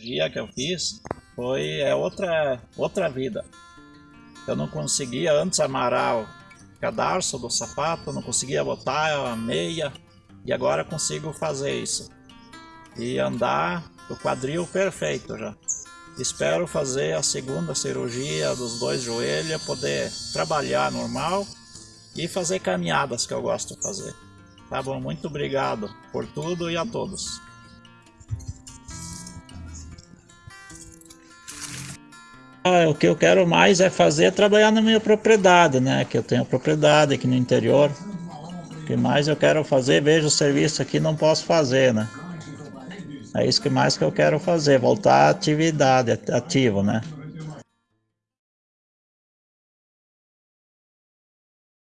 cirurgia que eu fiz foi é outra, outra vida. Eu não conseguia antes amarrar o cadarço do sapato, não conseguia botar a meia e agora consigo fazer isso. E andar o quadril perfeito já. Espero fazer a segunda cirurgia dos dois joelhos, poder trabalhar normal e fazer caminhadas que eu gosto de fazer. Tá bom, muito obrigado por tudo e a todos. Ah, o que eu quero mais é fazer é trabalhar na minha propriedade, né? Que eu tenho propriedade aqui no interior. O que mais eu quero fazer, vejo o serviço aqui, não posso fazer, né? É isso que mais que eu quero fazer, voltar à atividade ativa, né?